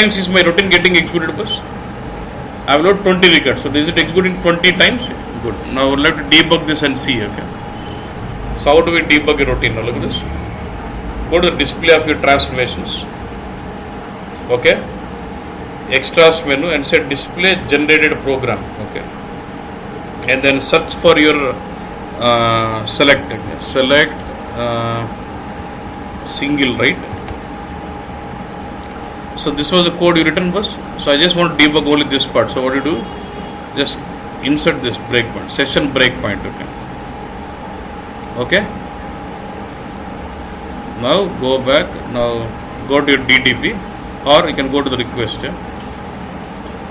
times is my routine getting executed boss? I have load 20 records. So is it executing 20 times? Good. Now to debug this and see. Okay. So how do we debug a routine? Now look at this. Go to the display of your transformations. Okay. Extras menu and say display generated program. Okay. And then search for your uh, select. Okay. Select uh, single right. So this was the code you written was. So I just want to debug only this part. So what you do? Just insert this breakpoint, session breakpoint. Okay. Okay. Now go back. Now go to your DTP, or you can go to the request. Yeah?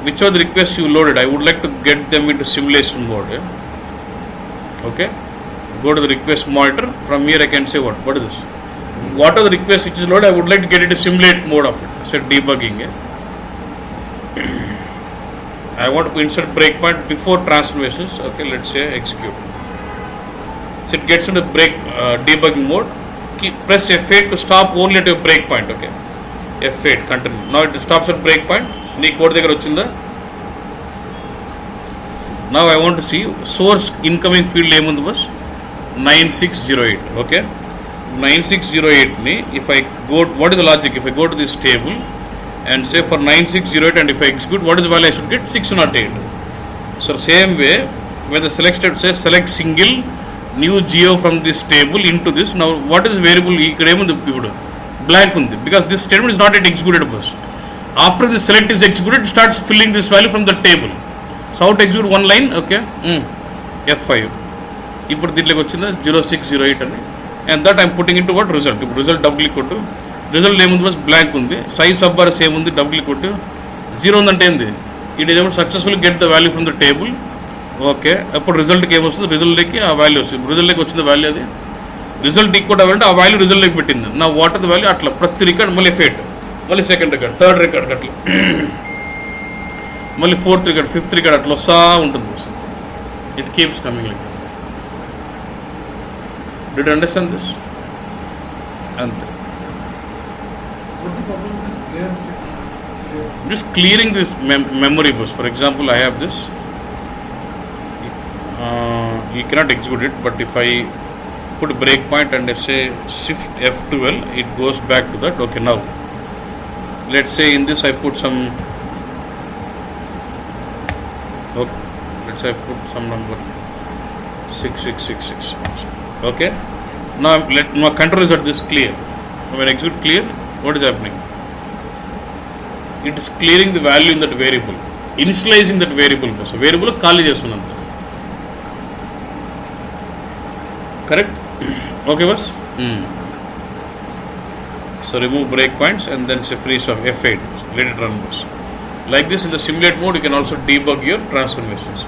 Which are the requests you loaded? I would like to get them into simulation mode. Yeah? Okay. Go to the request monitor. From here I can say what? What is this? What are the requests which is loaded? I would like to get into simulate mode of it. said debugging. Yeah? I want to insert breakpoint before transformations. Okay, let's say execute. So it gets into break uh, debugging mode. Keep, press F8 to stop only at your breakpoint. Okay, F8 continue. Now it stops at breakpoint. నీ code దగ్గర వచ్చిందా నా I want see source incoming field ఏముంది bus nine six zero eight okay nine six zero ఎయిట్ని if I go what is the logic if I go to this table and say for 9608 and if I execute what is the value I should get 608 so same way where the select step says select single new geo from this table into this now what is variable ఇక్కడ blank because this statement is not yet executed first after the select is executed it starts filling this value from the table so how to execute one line okay mm. F5 ఇప్పుడు దీంట్లోకి వచ్చిందా zero six zero eight అని and that I'm putting into what result ఇప్పుడు result double click కొట్టు. Result ఏముంది బస్ blank ఉంది. Size sub bar same ఉంది డబుల్ క్లిక్ కొట్టు. జీరో ఉందంటే ఏంది? ఇట్ ఏమో successful get the value from the table okay అప్పుడు రిజల్ట్కి ఏమొస్తుంది? రిజల్ట్కి ఆ వాల్యూ వస్తుంది. రిజల్ట్కి వచ్చింది వాల్యూ అది. రిజల్ట్ ఈక్వల్ అవ్వాలంటే ఆ వాల్యూ రిజల్ట్లోకి పెట్టింది. నా వాటర్ వాల్యూ అట్లా. ప్రతి రికార్డ్ మళ్ళీ ఫేట్ మళ్ళీ సెకండ్ రికార్డ్ థర్డ్ రికార్డ్ అట్లా. మళ్ళీ ఫోర్త్ రికార్డ్ ఫిఫ్త్ రికార్డ్ అట్లా వస్తా ఉంటుంది. It keeps coming like Did you understand this? And what's the problem with this? Yeah. Just clearing this mem memory bus. For example, I have this. Uh, you cannot execute it, but if I put breakpoint and I say shift F12, it goes back to that. Okay, now let's say in this I put some. Okay, let's say I put some number. 6666 okay now I'm- let my control is at this clear when I execute clear what is happening it is clearing the value in that variable initializing that variable bus variable ఖాళీ చేస్తున్నాం correct okay bus so remove break points and then say free of F eight let it run bus like this in the simulate mode you can also debug your transformations